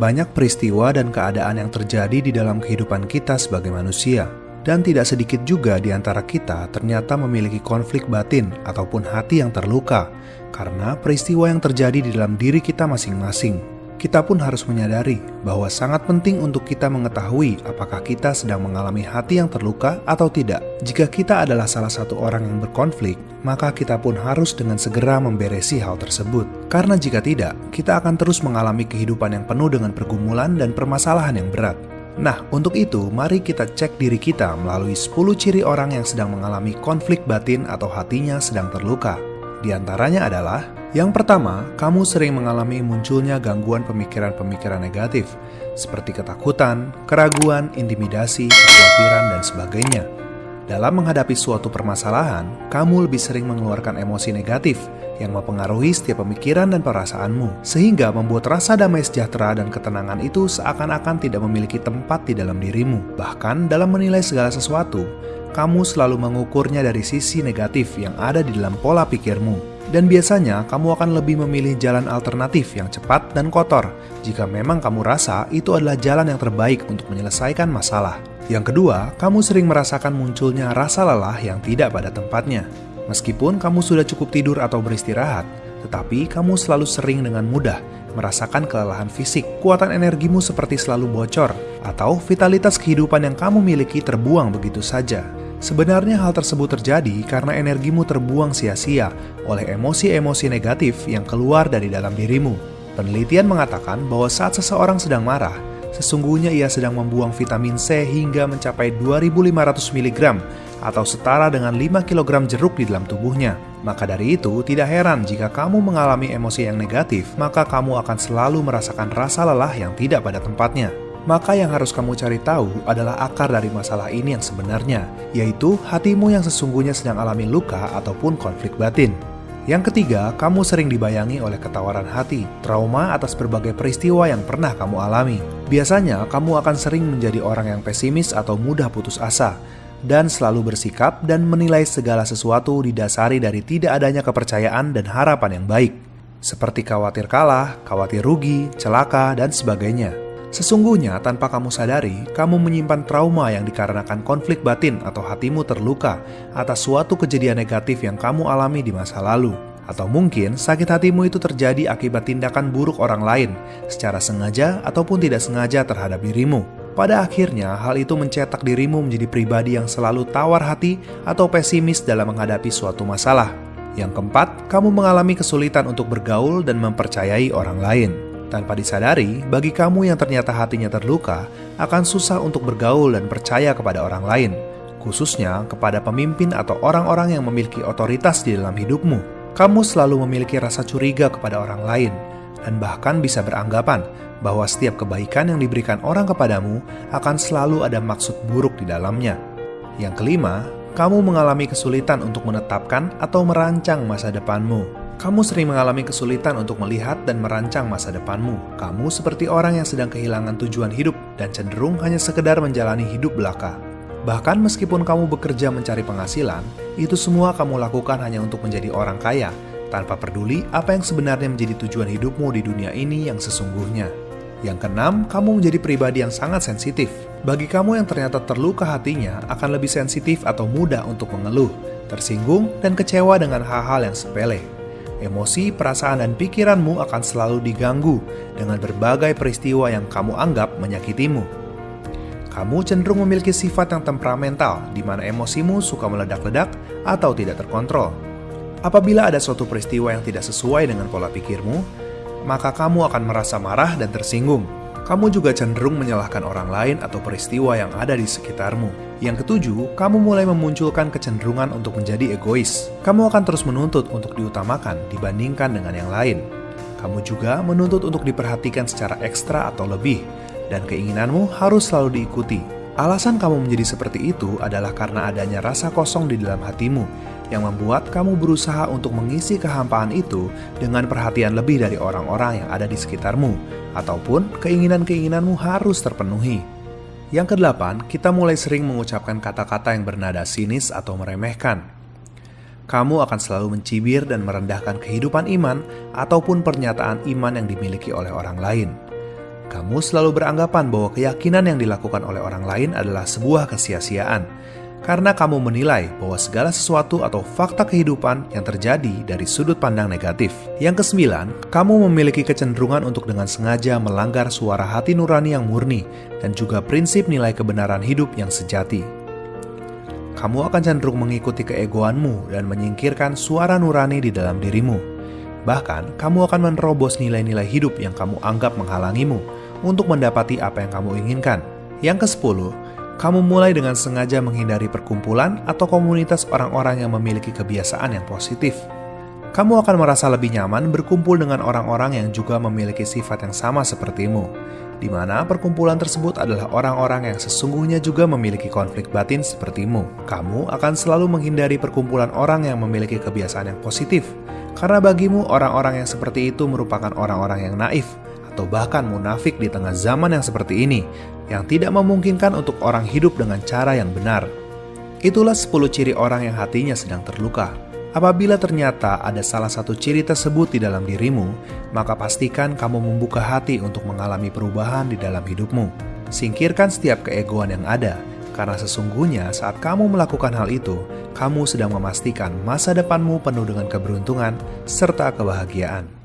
Banyak peristiwa dan keadaan yang terjadi di dalam kehidupan kita sebagai manusia, dan tidak sedikit juga di antara kita ternyata memiliki konflik batin ataupun hati yang terluka karena peristiwa yang terjadi di dalam diri kita masing-masing kita pun harus menyadari bahwa sangat penting untuk kita mengetahui apakah kita sedang mengalami hati yang terluka atau tidak. Jika kita adalah salah satu orang yang berkonflik, maka kita pun harus dengan segera memberesi hal tersebut. Karena jika tidak, kita akan terus mengalami kehidupan yang penuh dengan pergumulan dan permasalahan yang berat. Nah, untuk itu, mari kita cek diri kita melalui 10 ciri orang yang sedang mengalami konflik batin atau hatinya sedang terluka. Di antaranya adalah yang pertama, kamu sering mengalami munculnya gangguan pemikiran-pemikiran negatif, seperti ketakutan, keraguan, intimidasi, kekhawatiran, dan sebagainya. Dalam menghadapi suatu permasalahan, kamu lebih sering mengeluarkan emosi negatif yang mempengaruhi setiap pemikiran dan perasaanmu, sehingga membuat rasa damai sejahtera dan ketenangan itu seakan-akan tidak memiliki tempat di dalam dirimu. Bahkan dalam menilai segala sesuatu, kamu selalu mengukurnya dari sisi negatif yang ada di dalam pola pikirmu. Dan biasanya kamu akan lebih memilih jalan alternatif yang cepat dan kotor jika memang kamu rasa itu adalah jalan yang terbaik untuk menyelesaikan masalah. Yang kedua, kamu sering merasakan munculnya rasa lelah yang tidak pada tempatnya. Meskipun kamu sudah cukup tidur atau beristirahat, tetapi kamu selalu sering dengan mudah merasakan kelelahan fisik, kekuatan energimu seperti selalu bocor, atau vitalitas kehidupan yang kamu miliki terbuang begitu saja. Sebenarnya hal tersebut terjadi karena energimu terbuang sia-sia oleh emosi-emosi negatif yang keluar dari dalam dirimu. Penelitian mengatakan bahwa saat seseorang sedang marah, sesungguhnya ia sedang membuang vitamin C hingga mencapai 2500 mg atau setara dengan 5 kg jeruk di dalam tubuhnya. Maka dari itu, tidak heran jika kamu mengalami emosi yang negatif, maka kamu akan selalu merasakan rasa lelah yang tidak pada tempatnya maka yang harus kamu cari tahu adalah akar dari masalah ini yang sebenarnya, yaitu hatimu yang sesungguhnya sedang alami luka ataupun konflik batin. Yang ketiga, kamu sering dibayangi oleh ketawaran hati, trauma atas berbagai peristiwa yang pernah kamu alami. Biasanya, kamu akan sering menjadi orang yang pesimis atau mudah putus asa, dan selalu bersikap dan menilai segala sesuatu didasari dari tidak adanya kepercayaan dan harapan yang baik, seperti khawatir kalah, khawatir rugi, celaka, dan sebagainya. Sesungguhnya, tanpa kamu sadari, kamu menyimpan trauma yang dikarenakan konflik batin atau hatimu terluka atas suatu kejadian negatif yang kamu alami di masa lalu. Atau mungkin sakit hatimu itu terjadi akibat tindakan buruk orang lain, secara sengaja ataupun tidak sengaja terhadap dirimu. Pada akhirnya, hal itu mencetak dirimu menjadi pribadi yang selalu tawar hati atau pesimis dalam menghadapi suatu masalah. Yang keempat, kamu mengalami kesulitan untuk bergaul dan mempercayai orang lain. Tanpa disadari, bagi kamu yang ternyata hatinya terluka, akan susah untuk bergaul dan percaya kepada orang lain, khususnya kepada pemimpin atau orang-orang yang memiliki otoritas di dalam hidupmu. Kamu selalu memiliki rasa curiga kepada orang lain, dan bahkan bisa beranggapan bahwa setiap kebaikan yang diberikan orang kepadamu akan selalu ada maksud buruk di dalamnya. Yang kelima, kamu mengalami kesulitan untuk menetapkan atau merancang masa depanmu. Kamu sering mengalami kesulitan untuk melihat dan merancang masa depanmu. Kamu seperti orang yang sedang kehilangan tujuan hidup dan cenderung hanya sekedar menjalani hidup belaka. Bahkan meskipun kamu bekerja mencari penghasilan, itu semua kamu lakukan hanya untuk menjadi orang kaya, tanpa peduli apa yang sebenarnya menjadi tujuan hidupmu di dunia ini yang sesungguhnya. Yang keenam, kamu menjadi pribadi yang sangat sensitif. Bagi kamu yang ternyata terluka hatinya, akan lebih sensitif atau mudah untuk mengeluh, tersinggung, dan kecewa dengan hal-hal yang sepele emosi, perasaan, dan pikiranmu akan selalu diganggu dengan berbagai peristiwa yang kamu anggap menyakitimu. Kamu cenderung memiliki sifat yang temperamental, di mana emosimu suka meledak-ledak atau tidak terkontrol. Apabila ada suatu peristiwa yang tidak sesuai dengan pola pikirmu, maka kamu akan merasa marah dan tersinggung kamu juga cenderung menyalahkan orang lain atau peristiwa yang ada di sekitarmu. Yang ketujuh, kamu mulai memunculkan kecenderungan untuk menjadi egois. Kamu akan terus menuntut untuk diutamakan dibandingkan dengan yang lain. Kamu juga menuntut untuk diperhatikan secara ekstra atau lebih, dan keinginanmu harus selalu diikuti. Alasan kamu menjadi seperti itu adalah karena adanya rasa kosong di dalam hatimu yang membuat kamu berusaha untuk mengisi kehampaan itu dengan perhatian lebih dari orang-orang yang ada di sekitarmu, ataupun keinginan-keinginanmu harus terpenuhi. Yang kedelapan, kita mulai sering mengucapkan kata-kata yang bernada sinis atau meremehkan. Kamu akan selalu mencibir dan merendahkan kehidupan iman ataupun pernyataan iman yang dimiliki oleh orang lain. Kamu selalu beranggapan bahwa keyakinan yang dilakukan oleh orang lain adalah sebuah kesia-siaan, karena kamu menilai bahwa segala sesuatu atau fakta kehidupan yang terjadi dari sudut pandang negatif. Yang kesembilan, kamu memiliki kecenderungan untuk dengan sengaja melanggar suara hati nurani yang murni dan juga prinsip nilai kebenaran hidup yang sejati. Kamu akan cenderung mengikuti keegoanmu dan menyingkirkan suara nurani di dalam dirimu. Bahkan, kamu akan menerobos nilai-nilai hidup yang kamu anggap menghalangimu untuk mendapati apa yang kamu inginkan. Yang ke-10, kamu mulai dengan sengaja menghindari perkumpulan atau komunitas orang-orang yang memiliki kebiasaan yang positif. Kamu akan merasa lebih nyaman berkumpul dengan orang-orang yang juga memiliki sifat yang sama sepertimu, di mana perkumpulan tersebut adalah orang-orang yang sesungguhnya juga memiliki konflik batin sepertimu. Kamu akan selalu menghindari perkumpulan orang yang memiliki kebiasaan yang positif, karena bagimu orang-orang yang seperti itu merupakan orang-orang yang naif, atau bahkan munafik di tengah zaman yang seperti ini, yang tidak memungkinkan untuk orang hidup dengan cara yang benar. Itulah 10 ciri orang yang hatinya sedang terluka. Apabila ternyata ada salah satu ciri tersebut di dalam dirimu, maka pastikan kamu membuka hati untuk mengalami perubahan di dalam hidupmu. Singkirkan setiap keegoan yang ada, karena sesungguhnya saat kamu melakukan hal itu, kamu sedang memastikan masa depanmu penuh dengan keberuntungan serta kebahagiaan.